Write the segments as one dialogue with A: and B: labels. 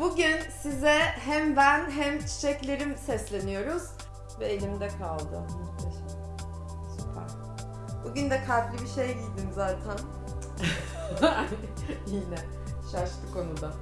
A: Bugün size hem ben hem çiçeklerim sesleniyoruz ve elimde kaldı. Muhteşem. Süper. Bugün de kalpli bir şey giydim zaten. Yine şaştı konuda.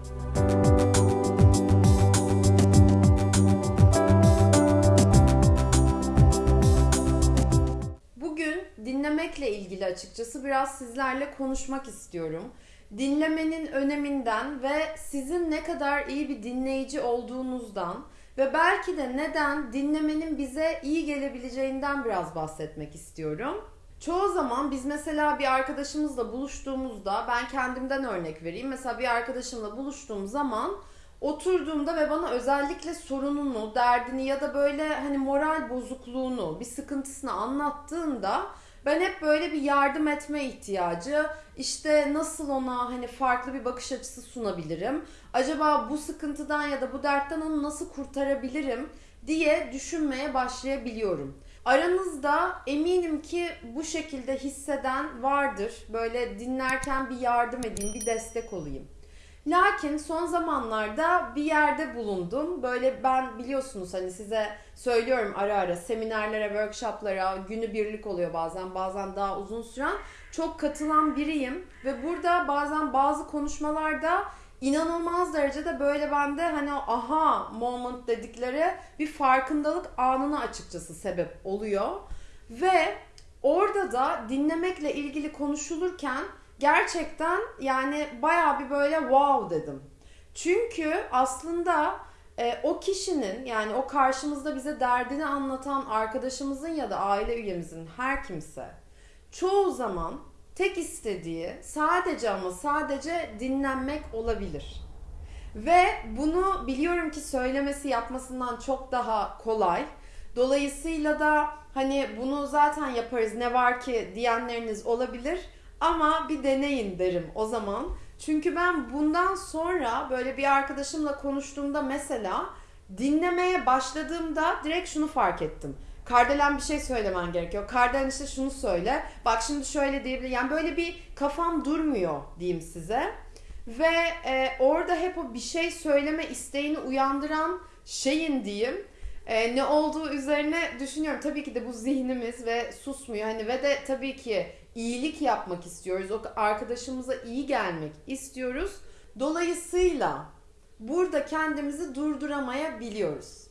A: Bugün dinlemekle ilgili açıkçası biraz sizlerle konuşmak istiyorum. Dinlemenin öneminden ve sizin ne kadar iyi bir dinleyici olduğunuzdan ve belki de neden dinlemenin bize iyi gelebileceğinden biraz bahsetmek istiyorum. Çoğu zaman biz mesela bir arkadaşımızla buluştuğumuzda ben kendimden örnek vereyim. Mesela bir arkadaşımla buluştuğum zaman oturduğumda ve bana özellikle sorununu, derdini ya da böyle hani moral bozukluğunu, bir sıkıntısını anlattığında ben hep böyle bir yardım etme ihtiyacı, işte nasıl ona hani farklı bir bakış açısı sunabilirim? Acaba bu sıkıntıdan ya da bu dertten onu nasıl kurtarabilirim diye düşünmeye başlayabiliyorum. Aranızda eminim ki bu şekilde hisseden vardır. Böyle dinlerken bir yardım edeyim, bir destek olayım. Lakin son zamanlarda bir yerde bulundum. Böyle ben biliyorsunuz hani size söylüyorum ara ara seminerlere, workshoplara günü birlik oluyor bazen bazen daha uzun süren. Çok katılan biriyim ve burada bazen bazı konuşmalarda inanılmaz derecede böyle bende hani o aha moment dedikleri bir farkındalık anına açıkçası sebep oluyor. Ve orada da dinlemekle ilgili konuşulurken gerçekten yani baya bir böyle wow dedim. Çünkü aslında e, o kişinin yani o karşımızda bize derdini anlatan arkadaşımızın ya da aile üyemizin her kimse çoğu zaman tek istediği sadece ama sadece dinlenmek olabilir. Ve bunu biliyorum ki söylemesi yapmasından çok daha kolay. Dolayısıyla da hani bunu zaten yaparız ne var ki diyenleriniz olabilir. Ama bir deneyin derim o zaman. Çünkü ben bundan sonra böyle bir arkadaşımla konuştuğumda mesela dinlemeye başladığımda direkt şunu fark ettim. Kardelen bir şey söylemen gerekiyor. Kardelen işte şunu söyle. Bak şimdi şöyle diyebilir. Yani böyle bir kafam durmuyor diyeyim size. Ve e, orada hep o bir şey söyleme isteğini uyandıran şeyin diyeyim e, ne olduğu üzerine düşünüyorum. Tabii ki de bu zihnimiz ve susmuyor. Hani ve de tabii ki iyilik yapmak istiyoruz. O arkadaşımıza iyi gelmek istiyoruz. Dolayısıyla burada kendimizi durduramayabiliyoruz.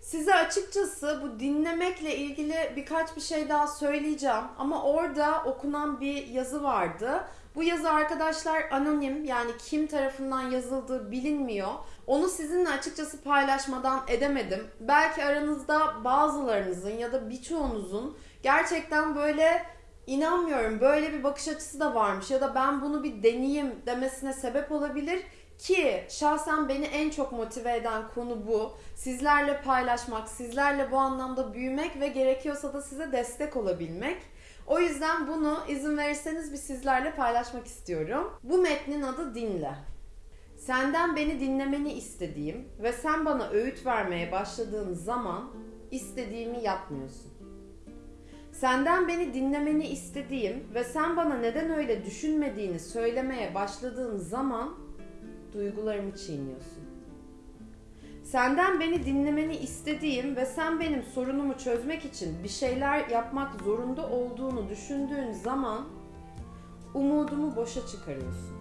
A: Size açıkçası bu dinlemekle ilgili birkaç bir şey daha söyleyeceğim ama orada okunan bir yazı vardı. Bu yazı arkadaşlar anonim yani kim tarafından yazıldığı bilinmiyor. Onu sizinle açıkçası paylaşmadan edemedim. Belki aranızda bazılarınızın ya da birçoğunuzun gerçekten böyle inanmıyorum böyle bir bakış açısı da varmış ya da ben bunu bir deneyeyim demesine sebep olabilir ki şahsen beni en çok motive eden konu bu. Sizlerle paylaşmak, sizlerle bu anlamda büyümek ve gerekiyorsa da size destek olabilmek. O yüzden bunu izin verirseniz bir sizlerle paylaşmak istiyorum. Bu metnin adı Dinle. Senden beni dinlemeni istediğim ve sen bana öğüt vermeye başladığın zaman istediğimi yapmıyorsun. Senden beni dinlemeni istediğim ve sen bana neden öyle düşünmediğini söylemeye başladığın zaman duygularımı çiğniyorsun. Senden beni dinlemeni istediğim ve sen benim sorunumu çözmek için bir şeyler yapmak zorunda olduğunu düşündüğün zaman umudumu boşa çıkarıyorsun.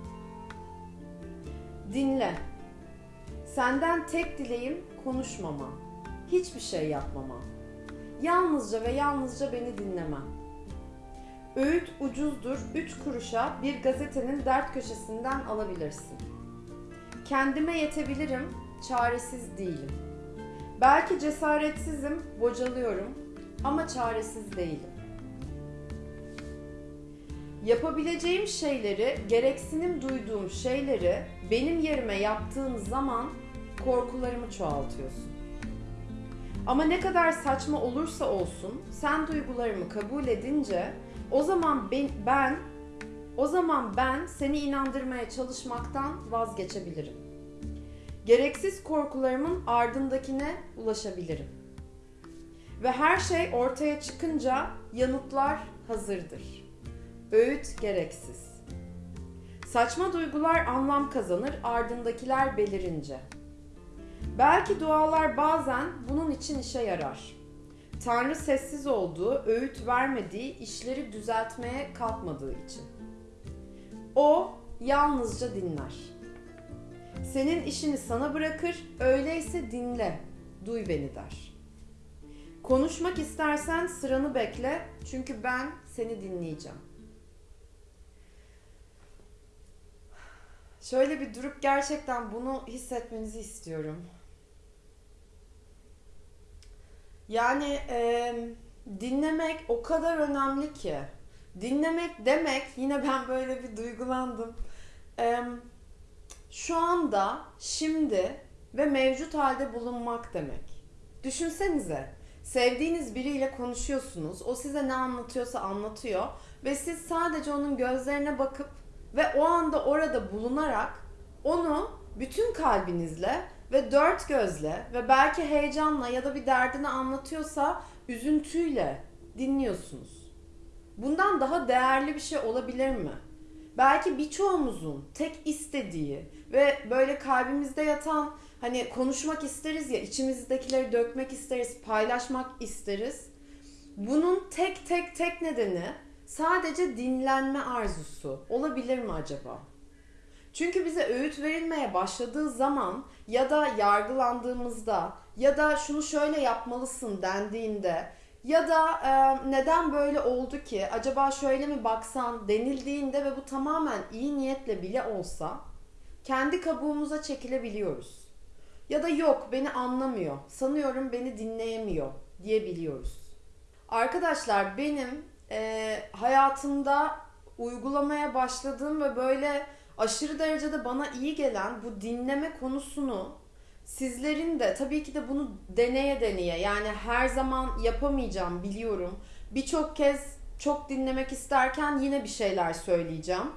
A: Dinle. Senden tek dileğim konuşmama, hiçbir şey yapmama. Yalnızca ve yalnızca beni dinlemen. Öğüt ucuzdur, 3 kuruşa bir gazetenin dert köşesinden alabilirsin. Kendime yetebilirim, çaresiz değilim. Belki cesaretsizim, bocalıyorum ama çaresiz değilim. Yapabileceğim şeyleri, gereksinim duyduğum şeyleri benim yerime yaptığın zaman korkularımı çoğaltıyorsun. Ama ne kadar saçma olursa olsun sen duygularımı kabul edince o zaman ben, ben o zaman ben seni inandırmaya çalışmaktan vazgeçebilirim. Gereksiz korkularımın ardındakine ulaşabilirim. Ve her şey ortaya çıkınca yanıtlar hazırdır. Öğüt gereksiz. Saçma duygular anlam kazanır ardındakiler belirince. Belki dualar bazen bunun için işe yarar. Tanrı sessiz olduğu, öğüt vermediği, işleri düzeltmeye kalkmadığı için. O yalnızca dinler. Senin işini sana bırakır, öyleyse dinle, duy beni der. Konuşmak istersen sıranı bekle, çünkü ben seni dinleyeceğim. Şöyle bir durup gerçekten bunu hissetmenizi istiyorum. Yani e, dinlemek o kadar önemli ki. Dinlemek demek yine ben böyle bir duygulandım. E, şu anda, şimdi ve mevcut halde bulunmak demek. Düşünsenize. Sevdiğiniz biriyle konuşuyorsunuz. O size ne anlatıyorsa anlatıyor ve siz sadece onun gözlerine bakıp ve o anda orada bulunarak onu bütün kalbinizle ve dört gözle ve belki heyecanla ya da bir derdini anlatıyorsa üzüntüyle dinliyorsunuz. Bundan daha değerli bir şey olabilir mi? Belki birçoğumuzun tek istediği ve böyle kalbimizde yatan hani konuşmak isteriz ya içimizdekileri dökmek isteriz, paylaşmak isteriz. Bunun tek tek tek nedeni sadece dinlenme arzusu olabilir mi acaba? Çünkü bize öğüt verilmeye başladığı zaman ya da yargılandığımızda ya da şunu şöyle yapmalısın dendiğinde ya da e, neden böyle oldu ki acaba şöyle mi baksan denildiğinde ve bu tamamen iyi niyetle bile olsa kendi kabuğumuza çekilebiliyoruz. Ya da yok beni anlamıyor, sanıyorum beni dinleyemiyor diyebiliyoruz. Arkadaşlar benim e, hayatımda uygulamaya başladığım ve böyle aşırı derecede bana iyi gelen bu dinleme konusunu sizlerin de tabii ki de bunu deneye deneye yani her zaman yapamayacağım biliyorum. Birçok kez çok dinlemek isterken yine bir şeyler söyleyeceğim.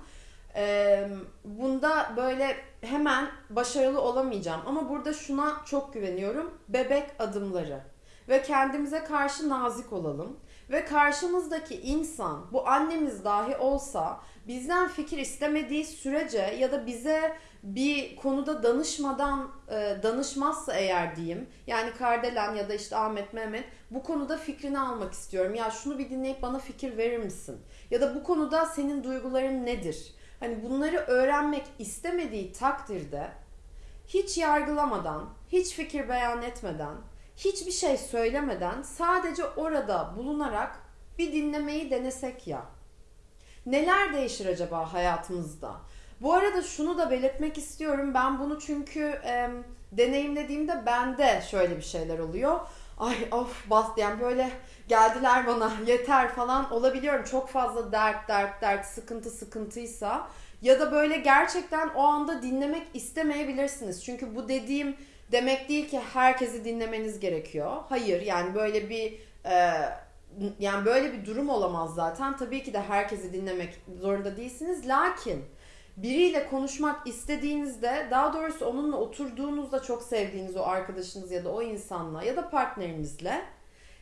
A: Ee, bunda böyle hemen başarılı olamayacağım ama burada şuna çok güveniyorum. Bebek adımları ve kendimize karşı nazik olalım ve karşımızdaki insan bu annemiz dahi olsa bizden fikir istemediği sürece ya da bize bir konuda danışmadan e, danışmazsa eğer diyeyim yani Kardelen ya da işte Ahmet Mehmet bu konuda fikrini almak istiyorum. Ya şunu bir dinleyip bana fikir verir misin? Ya da bu konuda senin duyguların nedir? Hani bunları öğrenmek istemediği takdirde hiç yargılamadan, hiç fikir beyan etmeden, hiçbir şey söylemeden sadece orada bulunarak bir dinlemeyi denesek ya. Neler değişir acaba hayatımızda? Bu arada şunu da belirtmek istiyorum. Ben bunu çünkü e, deneyimlediğimde bende şöyle bir şeyler oluyor. Ay of bas yani böyle geldiler bana yeter falan olabiliyorum. Çok fazla dert dert dert sıkıntı sıkıntıysa ya da böyle gerçekten o anda dinlemek istemeyebilirsiniz. Çünkü bu dediğim demek değil ki herkesi dinlemeniz gerekiyor. Hayır yani böyle bir e, yani böyle bir durum olamaz zaten. Tabii ki de herkesi dinlemek zorunda değilsiniz. Lakin biriyle konuşmak istediğinizde daha doğrusu onunla oturduğunuzda çok sevdiğiniz o arkadaşınız ya da o insanla ya da partnerinizle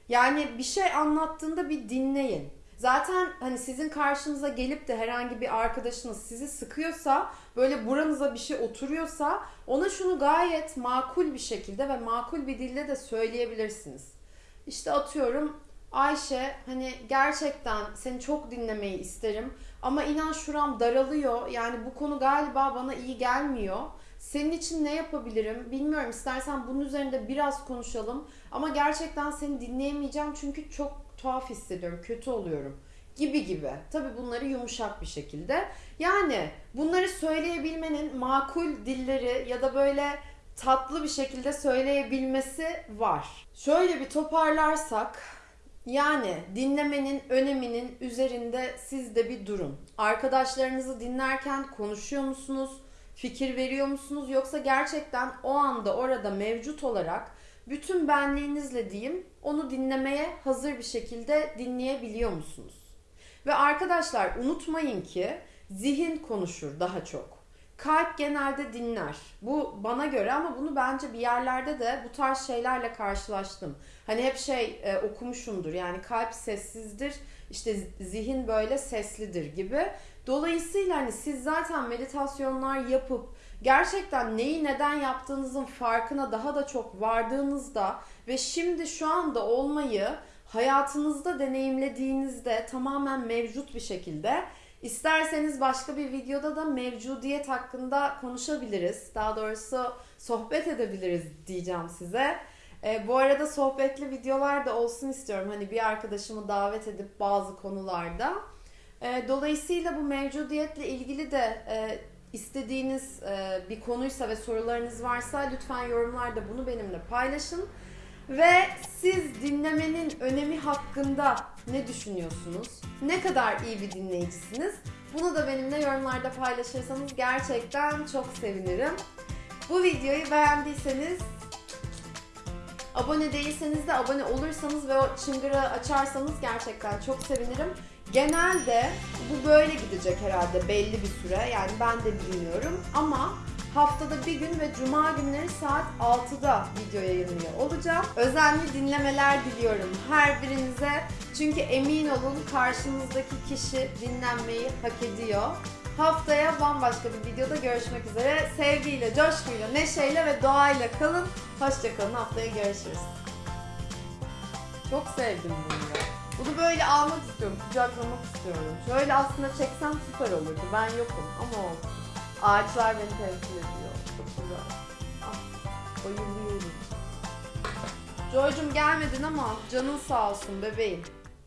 A: yani bir şey anlattığında bir dinleyin. Zaten hani sizin karşınıza gelip de herhangi bir arkadaşınız sizi sıkıyorsa böyle buranıza bir şey oturuyorsa ona şunu gayet makul bir şekilde ve makul bir dille de söyleyebilirsiniz. İşte atıyorum Ayşe hani gerçekten seni çok dinlemeyi isterim ama inan şuram daralıyor yani bu konu galiba bana iyi gelmiyor. Senin için ne yapabilirim bilmiyorum istersen bunun üzerinde biraz konuşalım ama gerçekten seni dinleyemeyeceğim çünkü çok tuhaf hissediyorum kötü oluyorum gibi gibi. Tabii bunları yumuşak bir şekilde. Yani bunları söyleyebilmenin makul dilleri ya da böyle tatlı bir şekilde söyleyebilmesi var. Şöyle bir toparlarsak yani dinlemenin öneminin üzerinde siz de bir durun. Arkadaşlarınızı dinlerken konuşuyor musunuz? Fikir veriyor musunuz? Yoksa gerçekten o anda orada mevcut olarak bütün benliğinizle diyeyim onu dinlemeye hazır bir şekilde dinleyebiliyor musunuz? Ve arkadaşlar unutmayın ki zihin konuşur daha çok. Kalp genelde dinler. Bu bana göre ama bunu bence bir yerlerde de bu tarz şeylerle karşılaştım. Hani hep şey e, okumuşumdur yani kalp sessizdir işte zihin böyle seslidir gibi. Dolayısıyla hani siz zaten meditasyonlar yapıp gerçekten neyi neden yaptığınızın farkına daha da çok vardığınızda ve şimdi şu anda olmayı hayatınızda deneyimlediğinizde tamamen mevcut bir şekilde isterseniz başka bir videoda da mevcudiyet hakkında konuşabiliriz. Daha doğrusu sohbet edebiliriz diyeceğim size. E, bu arada sohbetli videolar da olsun istiyorum. Hani bir arkadaşımı davet edip bazı konularda. E, dolayısıyla bu mevcudiyetle ilgili de e, istediğiniz e, bir konuysa ve sorularınız varsa lütfen yorumlarda bunu benimle paylaşın. Ve siz dinlemenin önemi hakkında ne düşünüyorsunuz? Ne kadar iyi bir dinleyicisiniz? Bunu da benimle yorumlarda paylaşırsanız gerçekten çok sevinirim. Bu videoyu beğendiyseniz abone değilseniz de abone olursanız ve o çıngırı açarsanız gerçekten çok sevinirim. Genelde bu böyle gidecek herhalde belli bir süre. Yani ben de bilmiyorum ama haftada bir gün ve cuma günleri saat 6'da video yayınlıyor olacağım. Özenli dinlemeler diliyorum her birinize. Çünkü emin olun karşınızdaki kişi dinlenmeyi hak ediyor. Haftaya bambaşka bir videoda görüşmek üzere. Sevgiyle, coşkuyla, neşeyle ve doğayla kalın. Hoşçakalın. Haftaya görüşürüz. Çok sevdim bunu. Bunu böyle almak istiyorum, kucaklamak istiyorum. Şöyle aslında çeksem süper olurdu. Ben yokum ama olsun. Ağaçlar beni temsil ediyor. Çok güzel. Ah, bayılıyorum. Joy'cum gelmedin ama canın sağ olsun bebeğim.